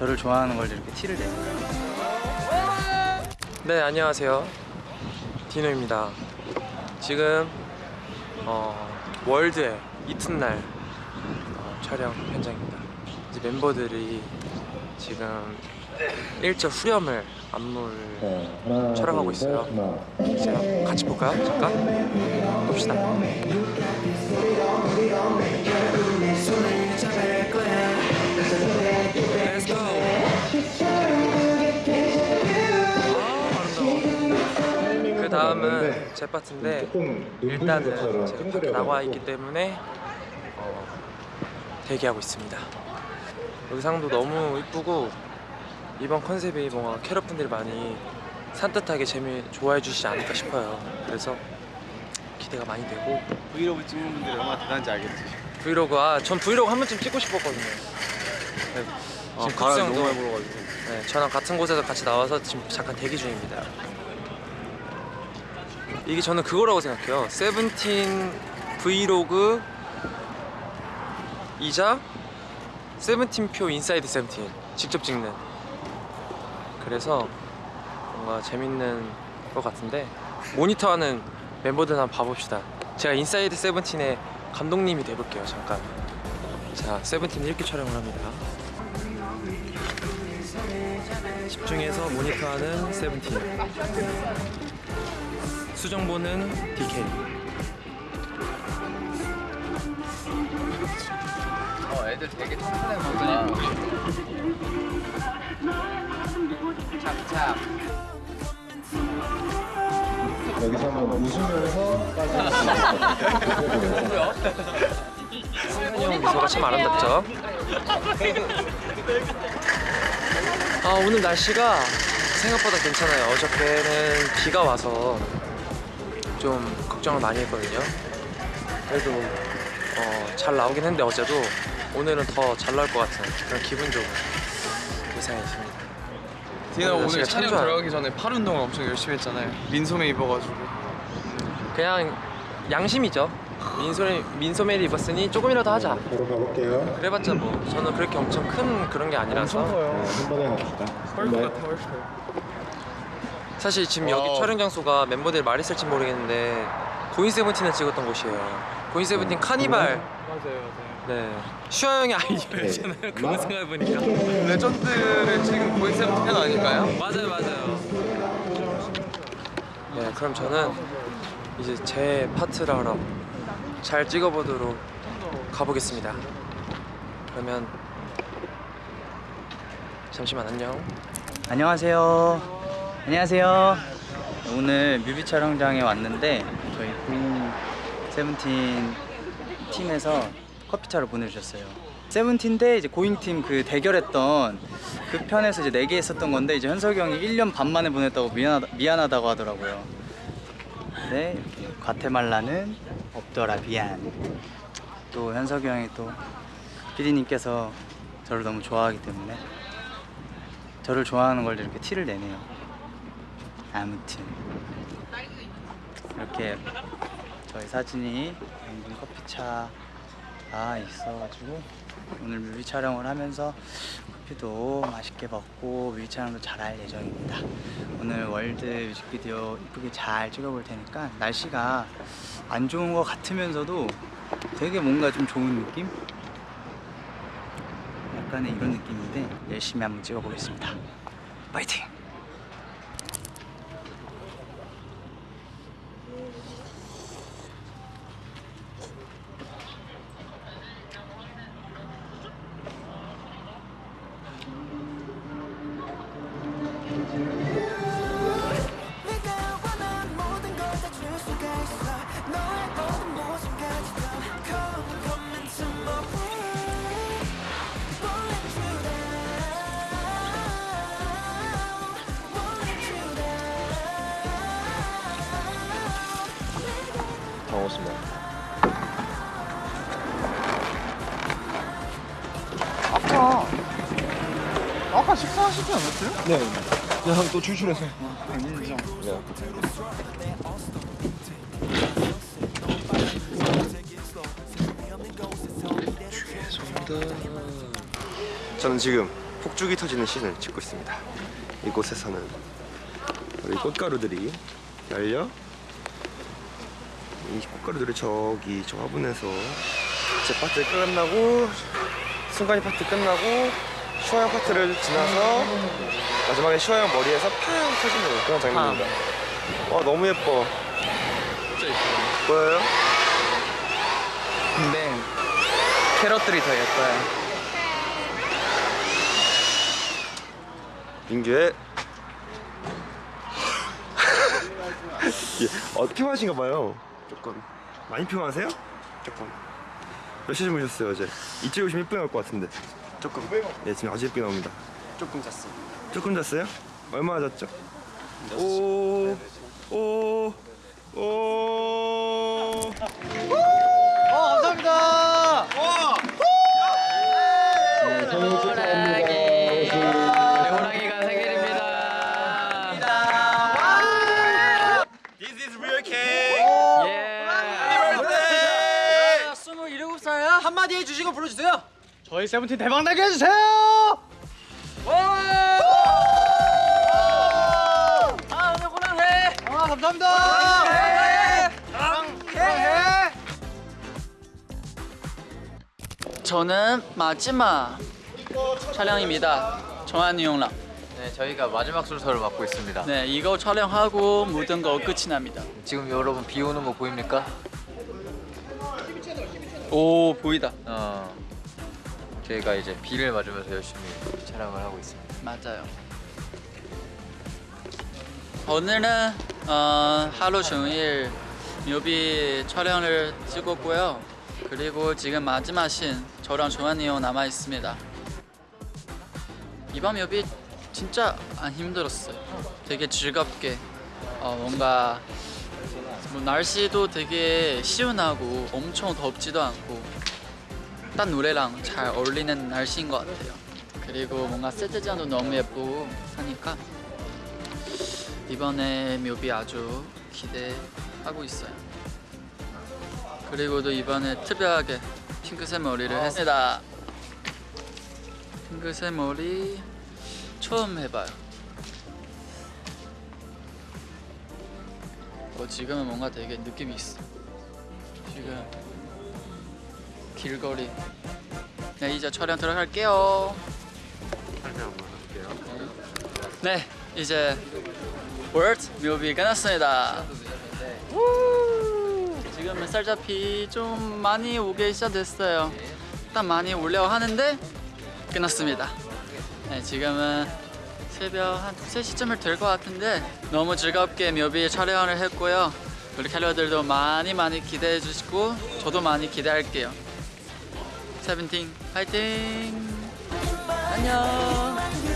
저를 좋아하는 걸 이렇게 티를 내요. 네 안녕하세요 디노입니다 지금 어, 월드의 이튿날 어, 촬영 현장입니다 이제 멤버들이 지금 일절 후렴을 안무를 촬영하고 있어요 제가 같이 볼까요? 잠깐 봅시다. 그 다음은 제 파트인데 일단은 제가 밖에 나와 있기 때문에 어, 대기하고 있습니다. 여기 상도 너무 이쁘고 이번 컨셉이 뭔가 캐럿분들이 많이 산뜻하게 재미 좋아해 주시지 않을까 싶어요. 그래서 기대가 많이 되고 브이로그 찍는 분들이 얼마나 대단한지 알겠지 브이로그 아전 브이로그 한 번쯤 찍고 싶었거든요. 네, 아, 지금 바람이 너무 많이 불어가지고 네, 저랑 같은 곳에서 같이 나와서 지금 잠깐 대기 중입니다. 이게 저는 그거라고 생각해요. 세븐틴 브이로그 이자 세븐틴 표 INSIDE SEVENTEEN 직접 찍는 그래서 뭔가 재밌는 것 같은데 모니터하는 멤버들 한번 봐봅시다. 제가 INSIDE SEVENTEEN의 감독님이 돼볼게요. 잠깐. 자, 세븐틴 이렇게 촬영을 합니다. 집중해서 모니터하는 세븐틴. 수정보는 DK 어 애들 되게 착하네 보다 착착 여기서 한번 웃으면서 승현이 형 미소가 참 아름답죠 아 오늘 날씨가 생각보다 괜찮아요. 어저께는 비가 와서 좀 걱정을 많이 했거든요. 그래도 어, 잘 나오긴 했는데 어제도 오늘은 더 잘 나올 것 같은 그런 기분 좋은 예상이 있습니다. 디나 오늘 오늘 촬영 좋아요. 들어가기 전에 팔 운동을 엄청 열심히 했잖아요. 민소매 입어가지고. 그냥 양심이죠 민소매, 민소매를 입었으니 조금이라도 하자. 바로 가볼게요. 그래봤자 뭐 저는 그렇게 엄청 큰 그런 게 아니라서. 한 번에 갑시다. 헐크 네. 같아 헐크. 사실 지금 여기 wow. 촬영 장소가 멤버들이 말했을지 모르겠는데 GOING SEVENTEEN을 찍었던 곳이에요. GOING SEVENTEEN 카니발. 맞아요 맞아요. 네. 슈아 형의 아이디어였잖아요 그거 생각해보니까. legend를 지금 GOING SEVENTEEN 아닐까요? 맞아요 맞아요. 네 그럼 저는 이제 제 파트를 하러 잘 찍어보도록 가보겠습니다 그러면 잠시만 안녕 안녕하세요. 안녕하세요. 오늘 뮤비 촬영장에 왔는데 저희 고인 세븐틴 팀에서 커피차를 보내주셨어요. 세븐틴 대 이제 고잉 팀 그 대결했던 그 편에서 이제 네개 했었던 건데 이제 현석이 형이 1년 반 만에 보냈다고 미안하다, 미안하다고 하더라고요. 네, 과테말라는 없더라 미안. 또 현석이 형이 또 PD님께서 저를 너무 좋아하기 때문에 저를 좋아하는 걸 이렇게 티를 내네요. 아무튼 이렇게 저희 사진이 담긴 커피차 가 있어가지고 오늘 뮤비 촬영을 하면서 커피도 맛있게 먹고 뮤비 촬영도 잘 할 예정입니다. 오늘 월드 뮤직비디오 이쁘게 잘 찍어볼 테니까 날씨가 안 좋은 것 같으면서도 되게 뭔가 좀 좋은 느낌? 약간의 이런 느낌인데 열심히 한번 찍어보겠습니다. 파이팅! 아까 아까 식사하시지 않았어요? 네. 그냥 또 출출해서 인정. 네. 저는 지금 폭죽이 터지는 씬을 찍고 있습니다. 이곳에서는 우리 꽃가루들이 열려 이 꽃가루들이 저기 저 화분에서 제 파트 끝나고 승관이 파트 끝나고 슈아형 파트를 지나서 마지막에 슈아형 머리에서 팡 터지는 그런 장면입니다. 와 너무 예뻐. 보여요? 근데 캐럿들이 더 예뻐요. 민규의 예, 어, 피곤하신가 봐요. 조금 많이 피곤하세요? 조금. 몇 시에 주무셨어요 어제? 이쪽에 오시면 예쁘게 나올 것 같은데. 조금. 예, 지금 아주 예쁘게 나옵니다. 조금 잤어요. 조금 잤어요? 얼마나 잤죠? 오, 오, 오. 어, 한마디 해주시고 불러주세요. 저희 세븐틴 대박 나게 해주세요. 아 오늘 호랑해. 아 감사합니다. 호랑해. 저는 마지막 촬영입니다. 정한이 형랑. 네, 저희가 마지막 순서를 맡고 있습니다. 네, 이거 촬영하고 모든 거 끝이 납니다. 지금 여러분 비 오는 거 보입니까? 오 보이다. 어, 저희가 이제 비를 맞으면서 열심히 촬영을 하고 있습니다. 맞아요. 오늘은 어, 하루 종일 뮤비 촬영을 찍었고요. 그리고 지금 마지막 신 저랑 조한이 형 남아 있습니다. 이번 뮤비 진짜 안 힘들었어요. 되게 즐겁게 어, 뭔가 뭐 날씨도 되게 시원하고 엄청 덥지도 않고 딱 노래랑 잘 어울리는 날씨인 것 같아요. 그리고 뭔가 세트장도 너무 예쁘고 하니까 이번에 묘비 아주 기대하고 있어요. 그리고 또 이번에 특별하게 핑크색 머리를 했습니다. 핑크색 머리 처음 해봐요. 어, 지금은 뭔가 되게 느낌이 있어. 지금 길거리. 네 이제 촬영 들어갈게요. 네 이제 월드 묘비 끝났습니다. 우! 지금은 살짝 비좀 많이 오기 시작됐어요. 일단 많이 오려고 하는데 끝났습니다. 네 지금은 새벽 한 3시쯤을 될 것 같은데 너무 즐겁게 묘비 촬영을 했고요. 우리 캘러들도 많이 많이 기대해 주시고 저도 많이 기대할게요. 세븐틴 파이팅! 안녕!